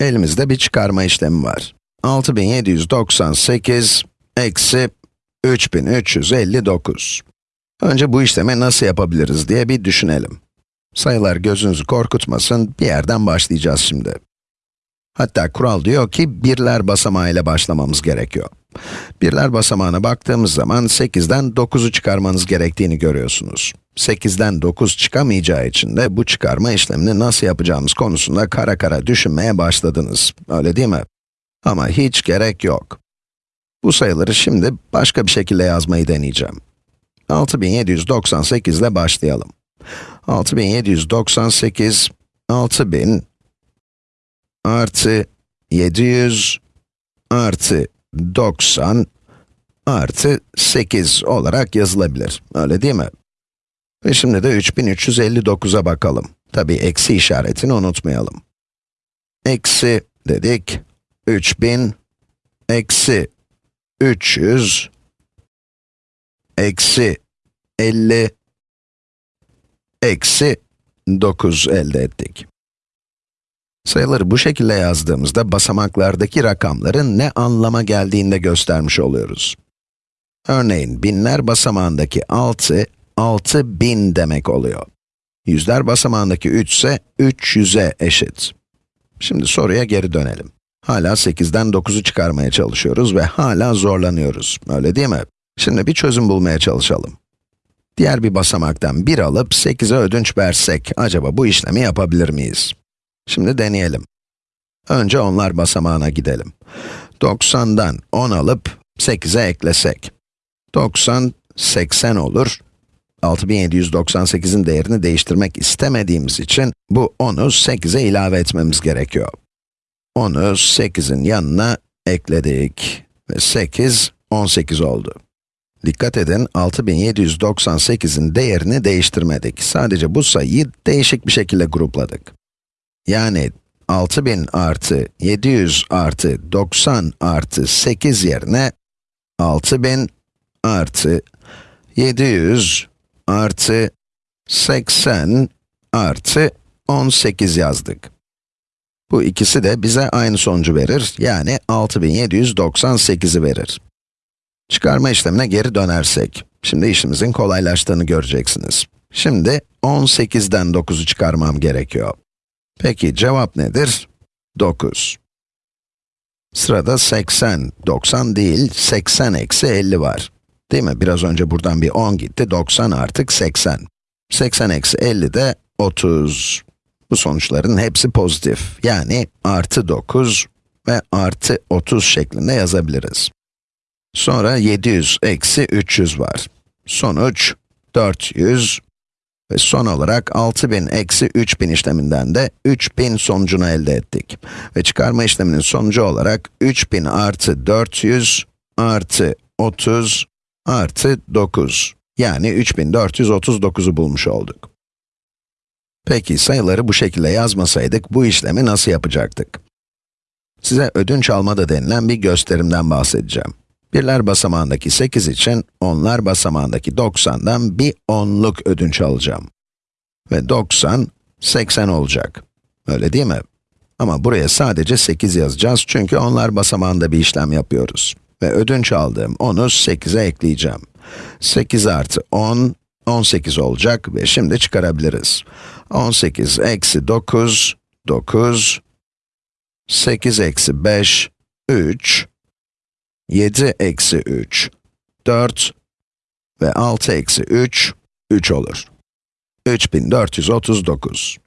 Elimizde bir çıkarma işlemi var. 6798 eksi 3359. Önce bu işlemi nasıl yapabiliriz diye bir düşünelim. Sayılar gözünüzü korkutmasın, bir yerden başlayacağız şimdi. Hatta kural diyor ki, birler basamağıyla başlamamız gerekiyor. Birler basamağına baktığımız zaman 8'den 9'u çıkarmanız gerektiğini görüyorsunuz. 8'den 9 çıkamayacağı için de bu çıkarma işlemini nasıl yapacağımız konusunda kara kara düşünmeye başladınız. Öyle değil mi? Ama hiç gerek yok. Bu sayıları şimdi başka bir şekilde yazmayı deneyeceğim. 6798 ile başlayalım. 6798, 6000 artı 700 artı 90 artı 8 olarak yazılabilir. Öyle değil mi? Ve şimdi de 3359'a bakalım. Tabi eksi işaretini unutmayalım. Eksi dedik, 3000, eksi 300, eksi 50, eksi 9 elde ettik. Sayıları bu şekilde yazdığımızda basamaklardaki rakamların ne anlama geldiğini de göstermiş oluyoruz. Örneğin binler basamağındaki 6, 6000 demek oluyor. Yüzler basamağındaki 3 ise 300'e eşit. Şimdi soruya geri dönelim. Hala 8'den 9'u çıkarmaya çalışıyoruz ve hala zorlanıyoruz, öyle değil mi? Şimdi bir çözüm bulmaya çalışalım. Diğer bir basamaktan 1 alıp 8'e ödünç versek, acaba bu işlemi yapabilir miyiz? Şimdi deneyelim. Önce onlar basamağına gidelim. 90'dan 10 alıp 8'e eklesek. 90, 80 olur. 6798'in değerini değiştirmek istemediğimiz için bu 10'u 8'e ilave etmemiz gerekiyor. 10'u 8'in yanına ekledik. Ve 8, 18 oldu. Dikkat edin, 6798'in değerini değiştirmedik. Sadece bu sayıyı değişik bir şekilde grupladık. Yani 6000 artı 700 artı 90 artı 8 yerine 6000 artı 700 artı 80 artı 18 yazdık. Bu ikisi de bize aynı sonucu verir, yani 6798'i verir. Çıkarma işlemine geri dönersek, şimdi işimizin kolaylaştığını göreceksiniz. Şimdi 18'den 9'u çıkarmam gerekiyor. Peki cevap nedir? 9. Sırada 80, 90 değil, 80 eksi 50 var. Değil mi? Biraz önce buradan bir 10 gitti, 90 artık 80. 80 eksi 50 de 30. Bu sonuçların hepsi pozitif. Yani artı 9 ve artı 30 şeklinde yazabiliriz. Sonra 700 eksi 300 var. Sonuç 400 ve son olarak 6000 eksi 3000 işleminden de 3000 sonucunu elde ettik. Ve çıkarma işleminin sonucu olarak 3000 artı 400 artı 30 artı 9. Yani 3439'u bulmuş olduk. Peki sayıları bu şekilde yazmasaydık bu işlemi nasıl yapacaktık? Size ödünç almada denilen bir gösterimden bahsedeceğim. Birler basamağındaki 8 için, onlar basamağındaki 90'dan bir onluk ödünç alacağım. Ve 90, 80 olacak. Öyle değil mi? Ama buraya sadece 8 yazacağız çünkü onlar basamağında bir işlem yapıyoruz. Ve ödünç aldığım 10'u 8'e ekleyeceğim. 8 artı 10, 18 olacak ve şimdi çıkarabiliriz. 18 eksi 9, 9, 8 eksi 5, 3, 7 eksi 3, 4 ve 6 eksi 3, 3 olur. 3439.